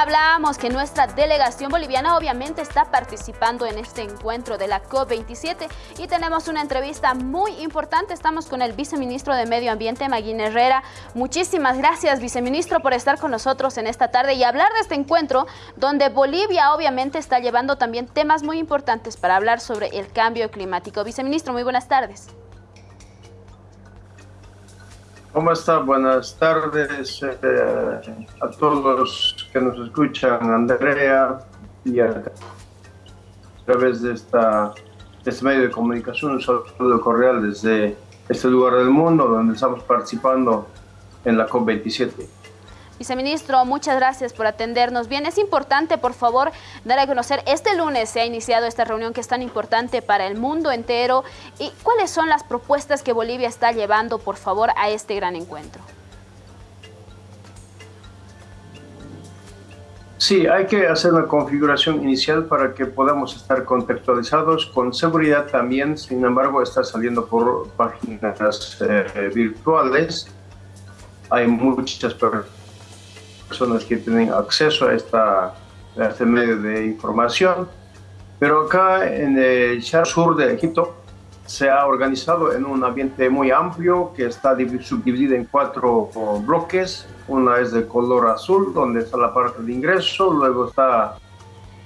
Hablábamos que nuestra delegación boliviana obviamente está participando en este encuentro de la COP27 y tenemos una entrevista muy importante. Estamos con el viceministro de Medio Ambiente, Maguín Herrera. Muchísimas gracias, viceministro, por estar con nosotros en esta tarde y hablar de este encuentro donde Bolivia obviamente está llevando también temas muy importantes para hablar sobre el cambio climático. Viceministro, muy buenas tardes. ¿Cómo está? Buenas tardes eh, a todos que nos escuchan, Andrea, y a, través de, esta, este medio de comunicación, un saludo cordial desde este lugar del mundo donde estamos participando en la COP27. Viceministro, muchas gracias por atendernos. Bien, es importante, por favor, dar a conocer, este lunes se ha iniciado esta reunión que es tan importante para el mundo entero. ¿Y cuáles son las propuestas que Bolivia está llevando, por favor, a este gran encuentro? Sí, hay que hacer una configuración inicial para que podamos estar contextualizados. Con seguridad también, sin embargo, está saliendo por páginas eh, virtuales. Hay muchas personas personas que tienen acceso a, esta, este medio de información. Pero acá en el sur de Egipto se ha organizado en un ambiente muy amplio que está subdividido en cuatro bloques. Una es de color azul, donde está la parte de ingreso, luego está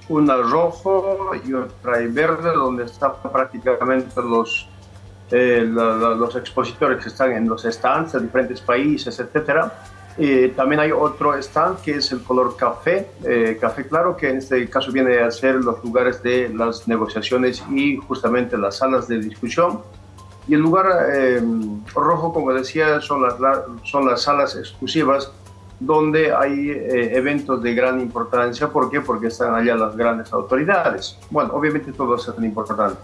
una rojo y otra verde, donde están prácticamente los, eh, los expositores que están en los stands de diferentes países, etcétera eh, también hay otro stand que es el color café, eh, café claro, que en este caso viene a ser los lugares de las negociaciones y justamente las salas de discusión. Y el lugar eh, rojo, como decía, son las, son las salas exclusivas donde hay eventos de gran importancia. ¿Por qué? Porque están allá las grandes autoridades. Bueno, obviamente todo es tan importante.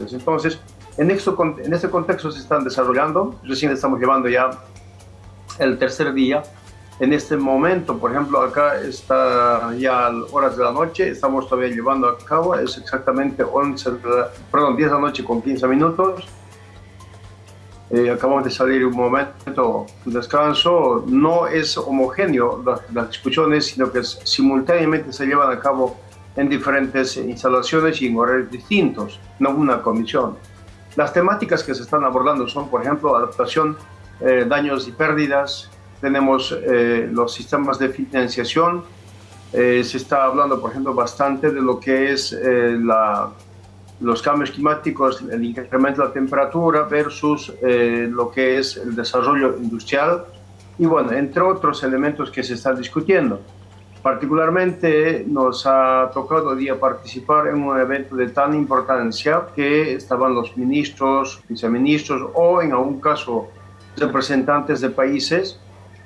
Entonces, en, esto, en este contexto se están desarrollando, recién estamos llevando ya el tercer día. En este momento, por ejemplo, acá está ya horas de la noche, estamos todavía llevando a cabo, es exactamente 11, perdón, 10 de la noche con 15 minutos. Eh, acabamos de salir un momento de descanso, no es homogéneo las, las, discusiones, sino que simultáneamente se llevan a cabo en diferentes instalaciones y en horarios distintos, no una comisión. Las temáticas que se están abordando son, por ejemplo, adaptación eh, daños y pérdidas, tenemos eh, los sistemas de financiación, eh, se está hablando, por ejemplo, bastante de lo que es la, los cambios climáticos, el incremento de la temperatura versus lo que es el desarrollo industrial y, bueno, entre otros elementos que se están discutiendo. Particularmente nos ha tocado día participar en un evento de tan importancia que estaban los ministros, viceministros o en algún caso representantes de países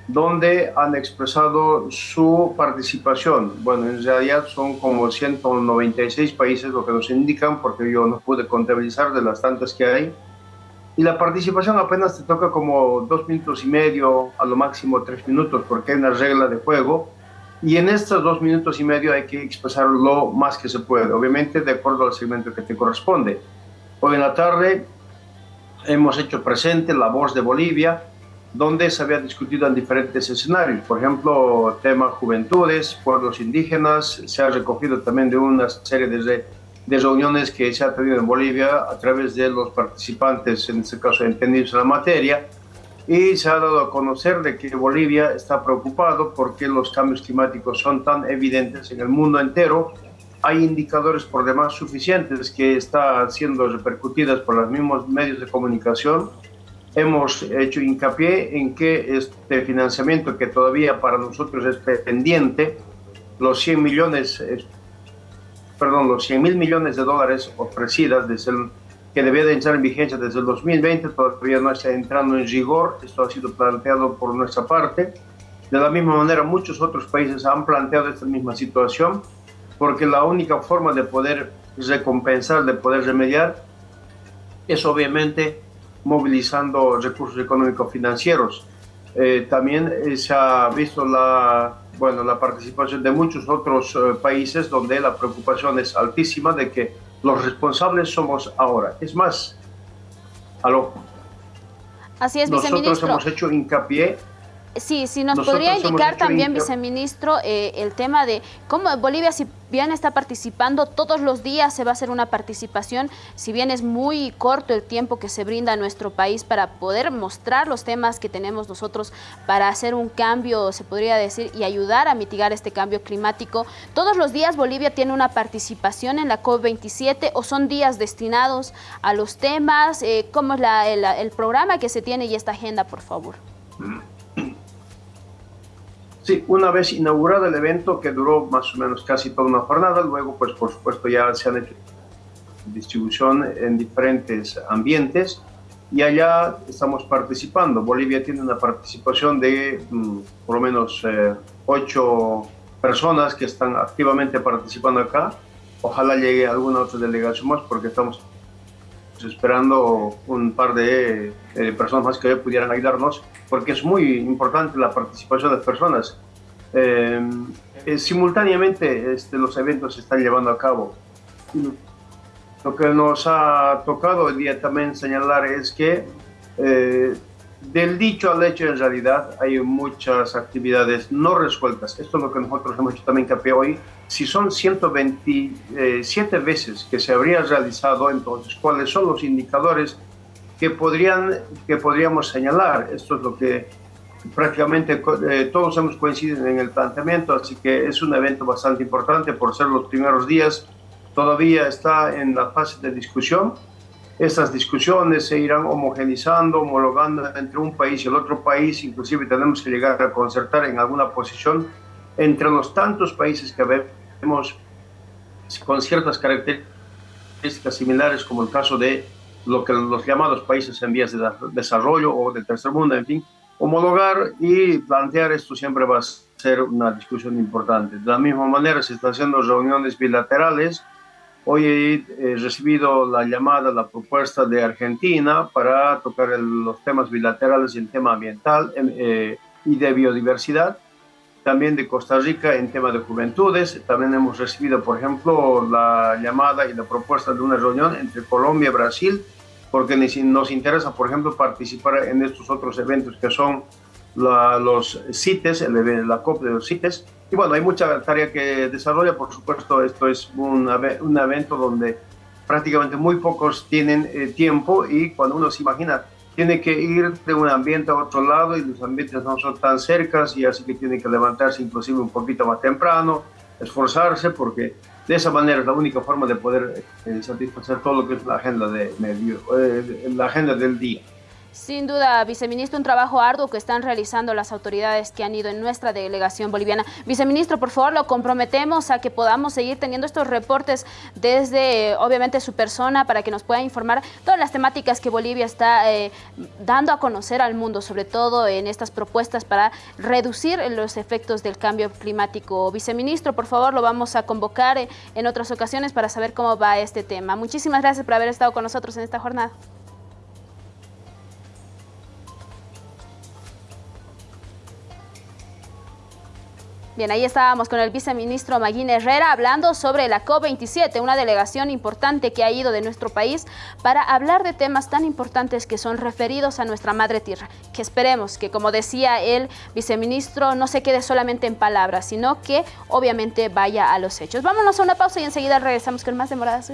donde han expresado su participación. Bueno, en realidad son como 196 países lo que nos indican, porque yo no pude contabilizar de las tantas que hay. Y la participación apenas te toca como dos minutos y medio, a lo máximo tres minutos, porque hay una regla de juego. Y en estos dos minutos y medio hay que expresar lo más que se puede, obviamente de acuerdo al segmento que te corresponde. Hoy en la tarde hemos hecho presente la voz de Bolivia, donde se había discutido en diferentes escenarios, por ejemplo, tema juventudes, pueblos indígenas, se ha recogido también de una serie de, de reuniones que se ha tenido en Bolivia a través de los participantes, en este caso entendidos en la materia, y se ha dado a conocer de que Bolivia está preocupado porque los cambios climáticos son tan evidentes en el mundo entero hay indicadores por demás suficientes que están siendo repercutidas por los mismos medios de comunicación. Hemos hecho hincapié en que este financiamiento que todavía para nosotros es pendiente, los 100 millones, perdón, los 100 mil millones de dólares ofrecidas desde el, que debía de entrar en vigencia desde el 2020, todavía no está entrando en rigor, esto ha sido planteado por nuestra parte. De la misma manera, muchos otros países han planteado esta misma situación porque la única forma de poder recompensar, de poder remediar, es obviamente movilizando recursos económicos financieros. Eh, también eh, se ha visto la, bueno, la participación de muchos otros eh, países donde la preocupación es altísima de que los responsables somos ahora. Es más, aló. Así es, Nosotros hemos hecho hincapié Sí, si nos podría indicar también, viceministro, eh, el tema de cómo Bolivia, si bien está participando todos los días, se va a hacer una participación, si bien es muy corto el tiempo que se brinda a nuestro país para poder mostrar los temas que tenemos nosotros para hacer un cambio, se podría decir, y ayudar a mitigar este cambio climático. Todos los días Bolivia tiene una participación en la COP27 o son días destinados a los temas, eh, ¿cómo es el programa que se tiene y esta agenda, por favor? Sí, una vez inaugurado el evento que duró más o menos casi toda una jornada, luego pues por supuesto ya se han hecho distribución en diferentes ambientes y allá estamos participando. Bolivia tiene una participación de mm, por lo menos eh, ocho personas que están activamente participando acá. Ojalá llegue alguna otra delegación más porque estamos esperando un par de eh, personas más que pudieran ayudarnos, porque es muy importante la participación de las personas. Eh, eh, simultáneamente este, los eventos se están llevando a cabo. Lo que nos ha tocado hoy día también señalar es que del dicho al hecho en realidad hay muchas actividades no resueltas. Esto es lo que nosotros hemos hecho también que hoy. Si son 127 veces que se habría realizado, entonces, ¿cuáles son los indicadores que, podrían, que podríamos señalar? Esto es lo que prácticamente eh, todos hemos coincidido en el planteamiento, así que es un evento bastante importante por ser los primeros días. Todavía está en la fase de discusión estas discusiones se irán homogenizando, homologando entre un país y el otro país, inclusive tenemos que llegar a concertar en alguna posición entre los tantos países que vemos con ciertas características similares, como el caso de lo que los llamados países en vías de desarrollo o del tercer mundo, en fin, homologar y plantear esto siempre va a ser una discusión importante. De la misma manera se están haciendo reuniones bilaterales, Hoy he recibido la llamada, la propuesta de Argentina para tocar los temas bilaterales y el tema ambiental em, eh, y de biodiversidad. También de Costa Rica en tema de juventudes. También hemos recibido, por ejemplo, la llamada y la propuesta de una reunión entre Colombia y Brasil, porque nos interesa, por ejemplo, participar en estos otros eventos que son los CITES, el, la COP de los CITES. Y bueno, hay mucha tarea que desarrolla, por supuesto, esto es un, un evento donde prácticamente muy pocos tienen eh, tiempo y cuando uno se imagina, tiene que ir de un ambiente a otro lado y los ambientes no son tan cercas y así que tiene que levantarse inclusive un poquito más temprano, esforzarse porque de esa manera es la única forma de poder eh, satisfacer todo lo que es la agenda, de medio, eh, la agenda del día. Sin duda, viceministro, un trabajo arduo que están realizando las autoridades que han ido en nuestra delegación boliviana. Viceministro, por favor, lo comprometemos a que podamos seguir teniendo estos reportes desde, obviamente, su persona para que nos pueda informar todas las temáticas que Bolivia está eh, dando a conocer al mundo, sobre todo en estas propuestas para reducir los efectos del cambio climático. Viceministro, por favor, lo vamos a convocar eh, en otras ocasiones para saber cómo va este tema. Muchísimas gracias por haber estado con nosotros en esta jornada. Bien, ahí estábamos con el viceministro Maguín Herrera hablando sobre la COP27, una delegación importante que ha ido de nuestro país para hablar de temas tan importantes que son referidos a nuestra madre tierra, que esperemos que, como decía el viceministro, no se quede solamente en palabras, sino que obviamente vaya a los hechos. Vámonos a una pausa y enseguida regresamos con más demoradas.